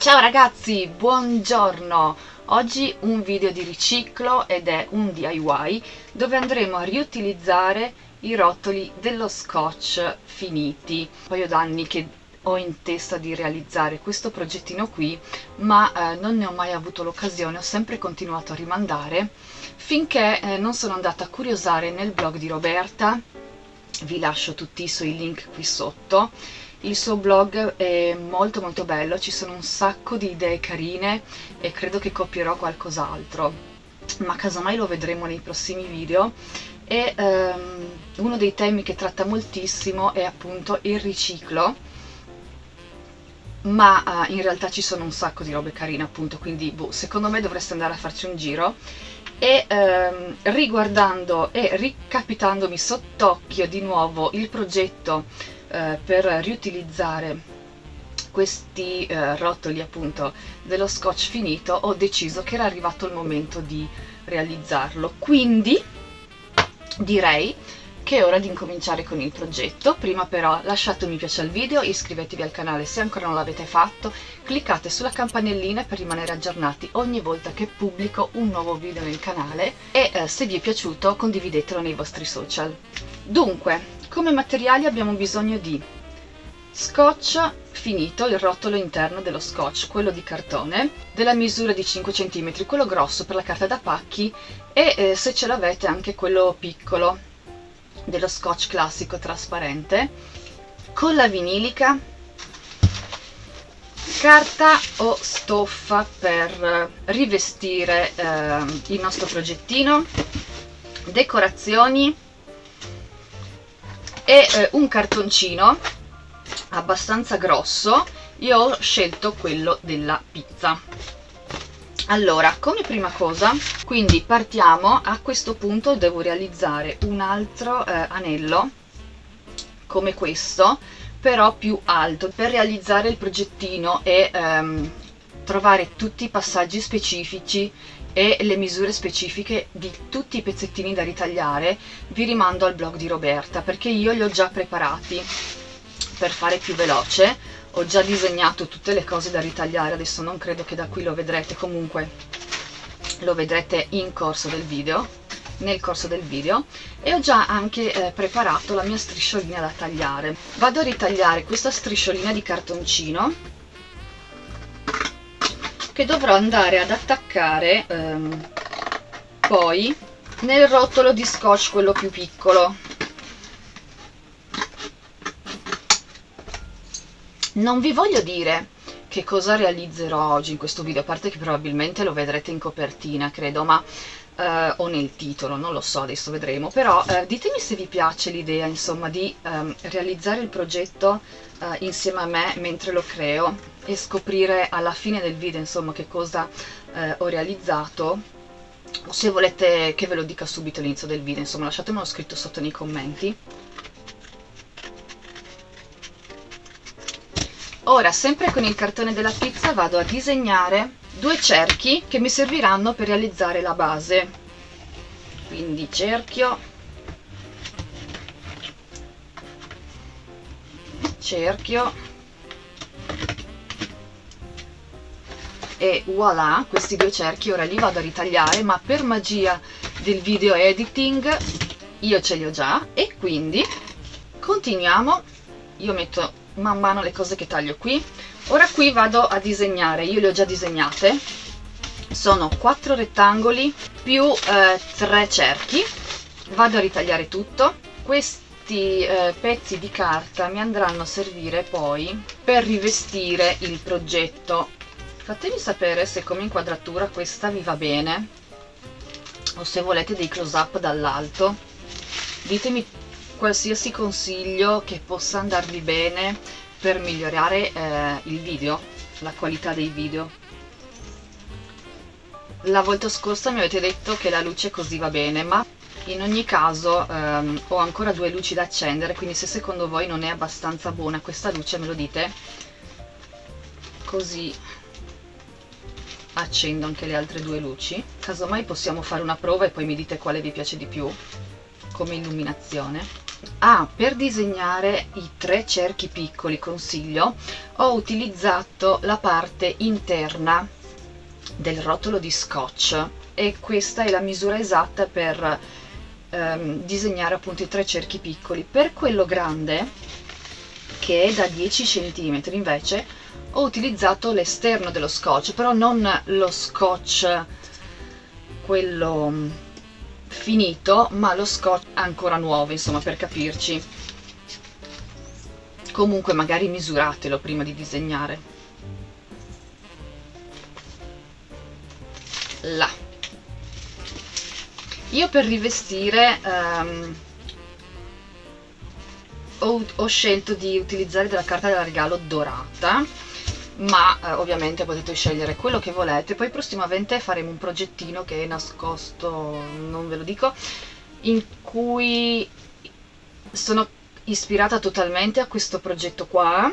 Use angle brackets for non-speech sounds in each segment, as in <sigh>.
Ciao ragazzi, buongiorno! Oggi un video di riciclo ed è un DIY dove andremo a riutilizzare i rotoli dello scotch finiti. Un paio d'anni che ho in testa di realizzare questo progettino qui ma eh, non ne ho mai avuto l'occasione, ho sempre continuato a rimandare finché eh, non sono andata a curiosare nel blog di Roberta vi lascio tutti i suoi link qui sotto il suo blog è molto molto bello, ci sono un sacco di idee carine e credo che copierò qualcos'altro, ma casomai lo vedremo nei prossimi video. E um, uno dei temi che tratta moltissimo è appunto il riciclo, ma uh, in realtà ci sono un sacco di robe carine appunto, quindi boh, secondo me dovreste andare a farci un giro e ehm, riguardando e ricapitandomi sott'occhio di nuovo il progetto eh, per riutilizzare questi eh, rotoli appunto dello scotch finito ho deciso che era arrivato il momento di realizzarlo. Quindi direi che è ora di incominciare con il progetto. Prima però lasciate un mi piace al video iscrivetevi al canale se ancora non l'avete fatto cliccate sulla campanellina per rimanere aggiornati ogni volta che pubblico un nuovo video nel canale e eh, se vi è piaciuto condividetelo nei vostri social. Dunque come materiali abbiamo bisogno di scotch finito, il rotolo interno dello scotch, quello di cartone, della misura di 5 cm, quello grosso per la carta da pacchi e eh, se ce l'avete anche quello piccolo dello scotch classico trasparente, colla vinilica, carta o stoffa per rivestire eh, il nostro progettino, decorazioni, e eh, un cartoncino abbastanza grosso. Io ho scelto quello della pizza. Allora come prima cosa quindi partiamo. A questo punto devo realizzare un altro eh, anello come questo però più alto per realizzare il progettino e ehm, trovare tutti i passaggi specifici e le misure specifiche di tutti i pezzettini da ritagliare vi rimando al blog di Roberta perché io li ho già preparati. Per fare più veloce ho già disegnato tutte le cose da ritagliare adesso non credo che da qui lo vedrete. Comunque lo vedrete in corso del video nel corso del video e ho già anche eh, preparato la mia strisciolina da tagliare. Vado a ritagliare questa strisciolina di cartoncino che dovrò andare ad attaccare ehm, poi nel rotolo di scotch quello più piccolo. Non vi voglio dire che cosa realizzerò oggi in questo video? A parte che probabilmente lo vedrete in copertina credo ma eh, o nel titolo, non lo so, adesso vedremo, però eh, ditemi se vi piace l'idea insomma di ehm, realizzare il progetto eh, insieme a me mentre lo creo e scoprire alla fine del video insomma che cosa eh, ho realizzato. O se volete che ve lo dica subito all'inizio del video, insomma lasciatemelo scritto sotto nei commenti. Ora, sempre con il cartone della pizza, vado a disegnare due cerchi che mi serviranno per realizzare la base. Quindi cerchio cerchio e voilà questi due cerchi ora li vado a ritagliare ma per magia del video editing io ce li ho già e quindi continuiamo. Io metto man mano le cose che taglio qui. Ora qui vado a disegnare io le ho già disegnate. Sono quattro rettangoli più eh, tre cerchi. Vado a ritagliare tutto. Questi eh, pezzi di carta mi andranno a servire poi per rivestire il progetto. Fatemi sapere se come inquadratura questa vi va bene o se volete dei close up dall'alto. Ditemi qualsiasi consiglio che possa andarvi bene per migliorare eh, il video, la qualità dei video. La volta scorsa mi avete detto che la luce così va bene, ma in ogni caso ehm, ho ancora due luci da accendere, quindi se secondo voi non è abbastanza buona questa luce me lo dite, così accendo anche le altre due luci. Casomai possiamo fare una prova e poi mi dite quale vi piace di più come illuminazione ah, per disegnare i tre cerchi piccoli consiglio ho utilizzato la parte interna del rotolo di scotch e questa è la misura esatta per ehm, disegnare appunto i tre cerchi piccoli. Per quello grande che è da 10 cm invece ho utilizzato l'esterno dello scotch però non lo scotch quello finito ma lo scotch ancora nuovo insomma per capirci. Comunque magari misuratelo prima di disegnare. Là. Io per rivestire um, ho, ho, scelto di utilizzare della carta da regalo dorata ma eh, ovviamente potete scegliere quello che volete. Poi prossimamente faremo un progettino che è nascosto non ve lo dico in cui sono ispirata totalmente a questo progetto qua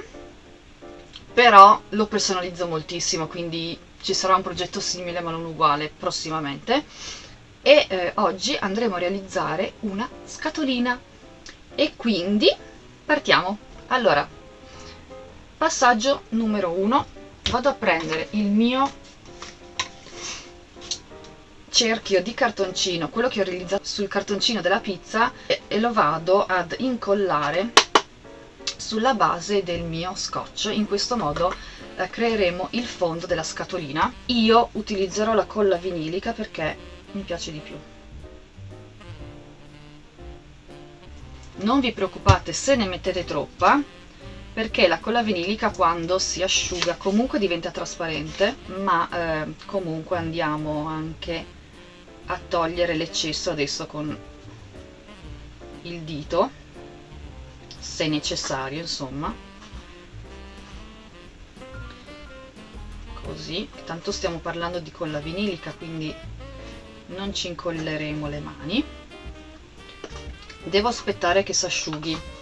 però lo personalizzo moltissimo quindi ci sarà un progetto simile ma non uguale prossimamente. E eh, oggi andremo a realizzare una scatolina. E quindi partiamo. Allora passaggio numero uno. Vado a prendere il mio cerchio di cartoncino quello che ho realizzato sul cartoncino della pizza e, e lo vado ad incollare sulla base del mio scotch. In questo modo eh, creeremo il fondo della scatolina. Io utilizzerò la colla vinilica perché mi piace di più. Non vi preoccupate se ne mettete troppa perché la colla vinilica quando si asciuga comunque diventa trasparente ma eh, comunque andiamo anche a togliere l'eccesso adesso con il dito se necessario insomma. Così. Tanto stiamo parlando di colla vinilica quindi non ci incolleremo le mani. Devo aspettare che si asciughi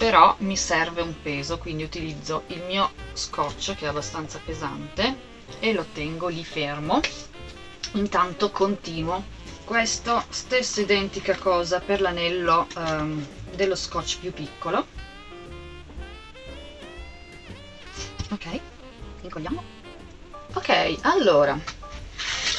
però mi serve un peso quindi utilizzo il mio scotch che è abbastanza pesante e lo tengo lì fermo. Intanto continuo. Questo stessa identica cosa per l'anello um, dello scotch più piccolo. Ok incolliamo. Ok allora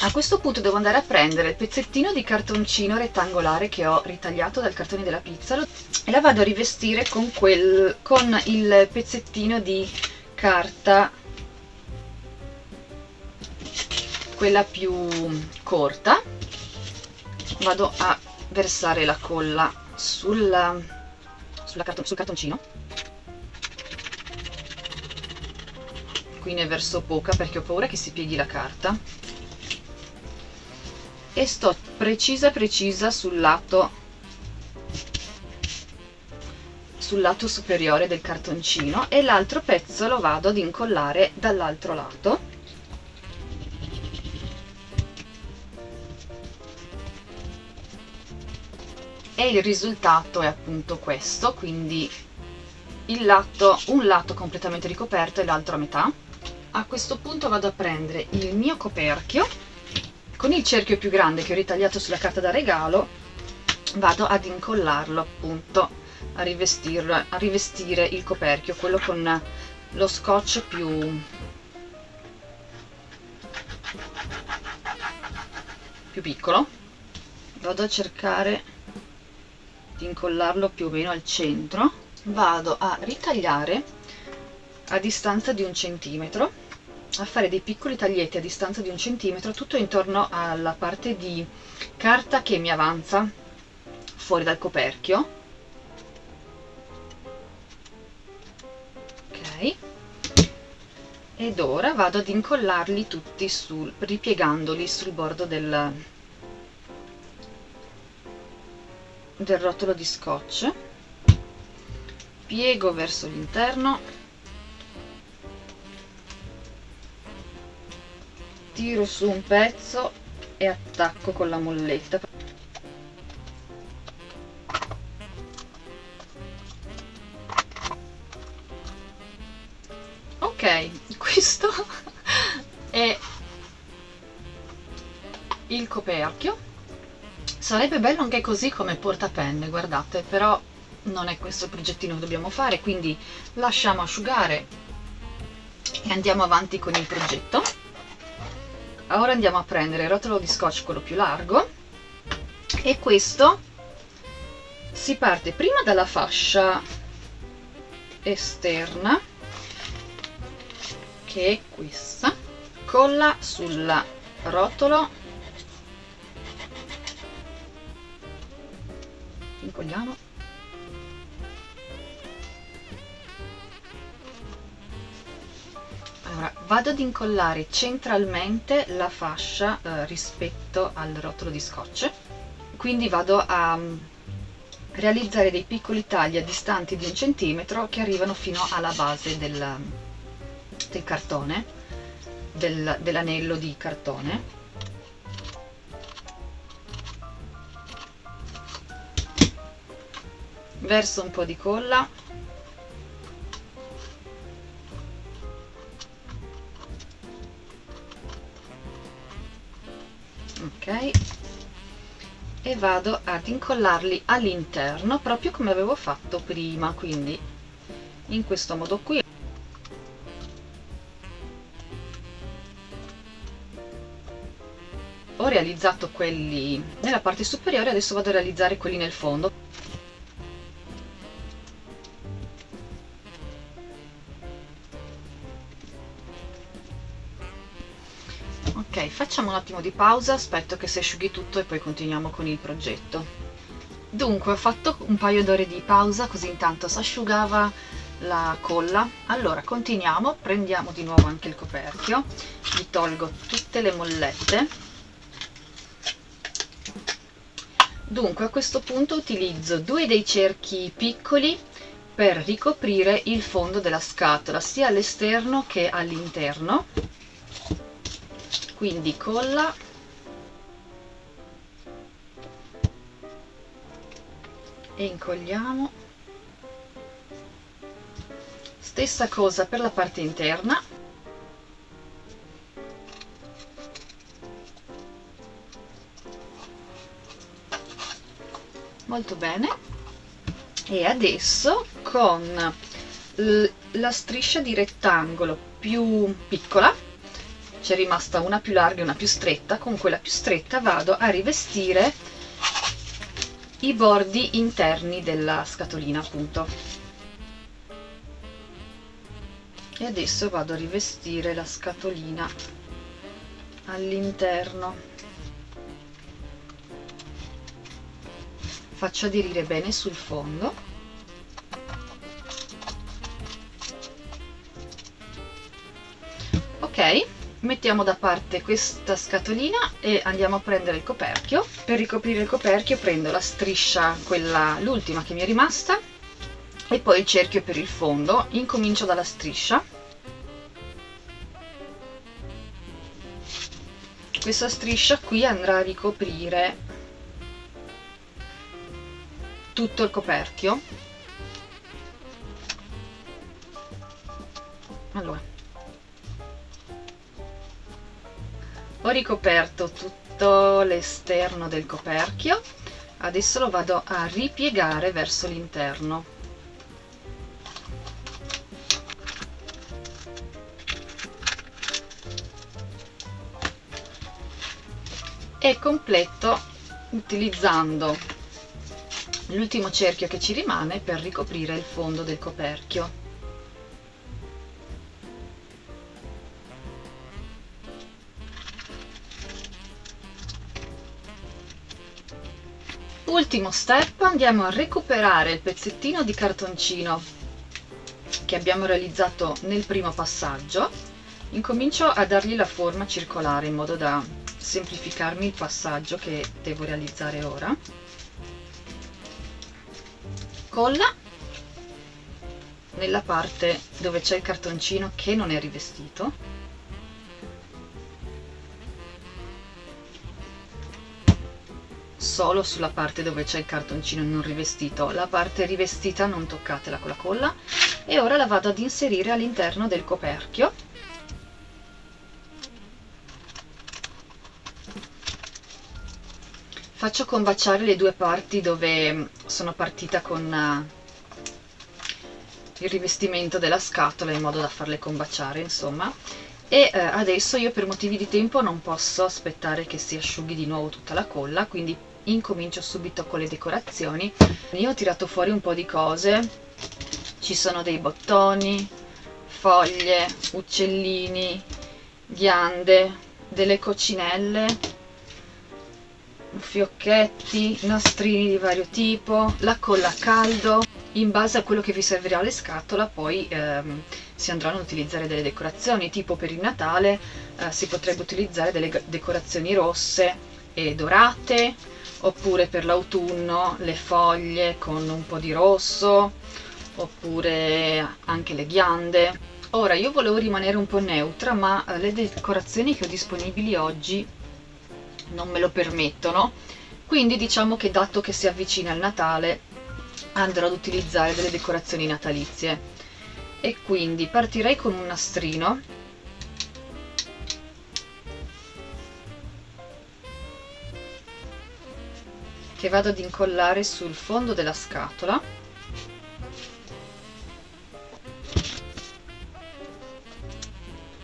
a questo punto devo andare a prendere il pezzettino di cartoncino rettangolare che ho ritagliato dal cartone della pizza. E la vado a rivestire con, quel, con il pezzettino di carta quella più corta. Vado a versare la colla sulla, sulla carton, sul cartoncino. Qui ne verso poca perché ho paura che si pieghi la carta e sto precisa precisa sul lato sul lato superiore del cartoncino e l'altro pezzo lo vado ad incollare dall'altro lato. E il risultato è appunto questo quindi lato, un lato completamente ricoperto e l'altro a metà. A questo punto vado a prendere il mio coperchio con il cerchio più grande che ho ritagliato sulla carta da regalo vado ad incollarlo appunto a, rivestirlo, a rivestire il coperchio quello con lo scotch più più piccolo. Vado a cercare di incollarlo più o meno al centro. Vado a ritagliare a distanza di un centimetro a fare dei piccoli taglietti a distanza di un centimetro tutto intorno alla parte di carta che mi avanza fuori dal coperchio. Ok. Ed ora vado ad incollarli tutti sul, ripiegandoli sul bordo del, del rotolo di scotch. Piego verso l'interno tiro su un pezzo e attacco con la molletta. Ok <laughs> questo è il coperchio. Sarebbe bello anche così come portapenne guardate però non è questo il progettino che dobbiamo fare quindi lasciamo asciugare e andiamo avanti con il progetto ora andiamo a prendere il rotolo di scotch quello più largo e questo si parte prima dalla fascia esterna che è questa colla sul rotolo. Incolliamo vado ad incollare centralmente la fascia eh, rispetto al rotolo di scotch. Quindi vado a um, realizzare dei piccoli tagli a distanti di un centimetro che arrivano fino alla base del, del cartone del, dell'anello di cartone. Verso un po' di colla vado ad incollarli all'interno proprio come avevo fatto prima quindi in questo modo qui. Ho realizzato quelli nella parte superiore adesso vado a realizzare quelli nel fondo ok facciamo un attimo di pausa aspetto che si asciughi tutto e poi continuiamo con il progetto. Dunque ho fatto un paio d'ore di pausa così intanto si asciugava la colla. Allora continuiamo prendiamo di nuovo anche il coperchio. Gli tolgo tutte le mollette. Dunque a questo punto utilizzo due dei cerchi piccoli per ricoprire il fondo della scatola sia all'esterno che all'interno quindi colla. E incolliamo stessa cosa per la parte interna. Molto bene. E adesso con la striscia di rettangolo più piccola c'è rimasta una più larga e una più stretta. Con quella più stretta vado a rivestire i bordi interni della scatolina appunto. E adesso vado a rivestire la scatolina all'interno. Faccio aderire bene sul fondo. Ok mettiamo da parte questa scatolina e andiamo a prendere il coperchio. Per ricoprire il coperchio prendo la striscia quella l'ultima che mi è rimasta e poi il cerchio per il fondo. Incomincio dalla striscia. Questa striscia qui andrà a ricoprire tutto il coperchio ricoperto tutto l'esterno del coperchio. Adesso lo vado a ripiegare verso l'interno. E completo utilizzando l'ultimo cerchio che ci rimane per ricoprire il fondo del coperchio ultimo step andiamo a recuperare il pezzettino di cartoncino che abbiamo realizzato nel primo passaggio. Incomincio a dargli la forma circolare in modo da semplificarmi il passaggio che devo realizzare ora. Colla nella parte dove c'è il cartoncino che non è rivestito solo sulla parte dove c'è il cartoncino non rivestito. La parte rivestita non toccatela con la colla. E ora la vado ad inserire all'interno del coperchio. Faccio combaciare le due parti dove sono partita con il rivestimento della scatola in modo da farle combaciare insomma. E eh, adesso io per motivi di tempo non posso aspettare che si asciughi di nuovo tutta la colla quindi incomincio subito con le decorazioni. Io ho tirato fuori un po' di cose. Ci sono dei bottoni foglie uccellini ghiande delle coccinelle fiocchetti nastrini di vario tipo la colla a caldo. In base a quello che vi servirà alle scatole poi ehm, si andranno ad utilizzare delle decorazioni tipo per il Natale eh, si potrebbe utilizzare delle decorazioni rosse e dorate oppure per l'autunno le foglie con un po' di rosso oppure anche le ghiande. Ora io volevo rimanere un po' neutra ma eh, le decorazioni che ho disponibili oggi non me lo permettono. Quindi diciamo che dato che si avvicina il Natale andrò ad utilizzare delle decorazioni natalizie. E quindi partirei con un nastrino che vado ad incollare sul fondo della scatola.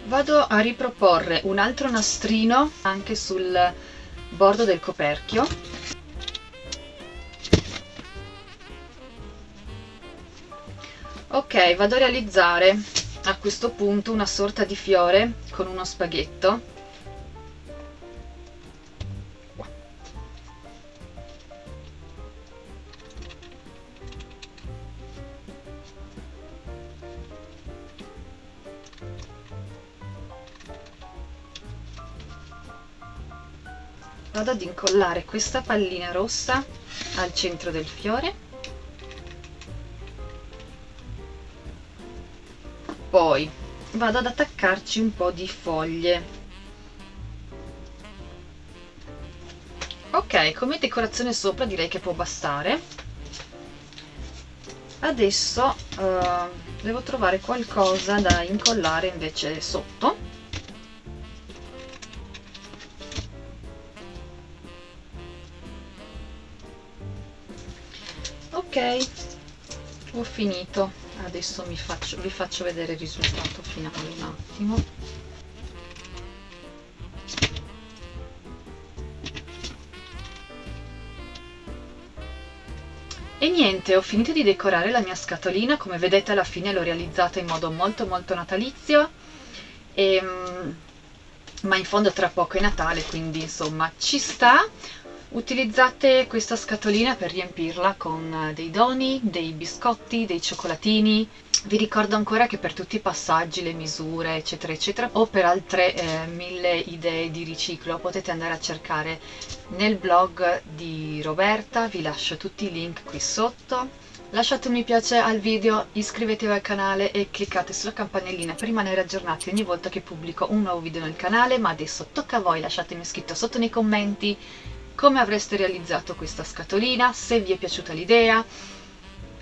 Vado a riproporre un altro nastrino anche sul bordo del coperchio. Ok vado a realizzare a questo punto una sorta di fiore con uno spaghetto vado ad incollare questa pallina rossa al centro del fiore. Poi vado ad attaccarci un po' di foglie. Ok come decorazione sopra direi che può bastare. Adesso uh, devo trovare qualcosa da incollare invece sotto finito. Adesso faccio, vi faccio vedere il risultato finale un attimo. E niente ho finito di decorare la mia scatolina. Come vedete alla fine l'ho realizzata in modo molto molto natalizio. E, ehm, ma in fondo tra poco è Natale quindi insomma ci sta Utilizzate questa scatolina per riempirla con dei doni, dei biscotti, dei cioccolatini. Vi ricordo ancora che per tutti i passaggi, le misure, eccetera, eccetera, o per altre eh, mille idee di riciclo, potete andare a cercare nel blog di Roberta, vi lascio tutti i link qui sotto. Lasciate un mi piace al video, iscrivetevi al canale e cliccate sulla campanellina per rimanere aggiornati ogni volta che pubblico un nuovo video nel canale, ma adesso tocca a voi, lasciatemi scritto sotto nei commenti come avreste realizzato questa scatolina, se vi è piaciuta l'idea,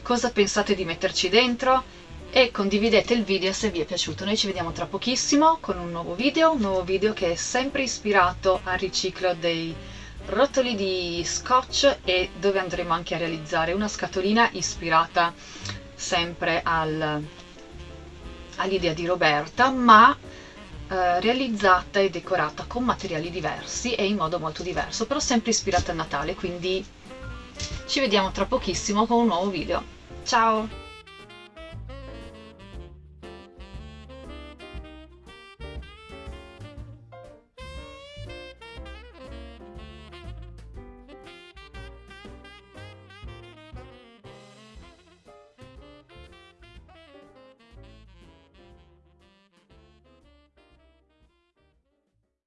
cosa pensate di metterci dentro? E condividete il video se vi è piaciuto. Noi ci vediamo tra pochissimo con un nuovo video, un nuovo video che è sempre ispirato al riciclo dei rotoli di scotch e dove andremo anche a realizzare una scatolina ispirata sempre al, all'idea di Roberta, ma eh, realizzata e decorata con materiali diversi e in modo molto diverso, però sempre ispirata a Natale, quindi ci vediamo tra pochissimo con un nuovo video. Ciao!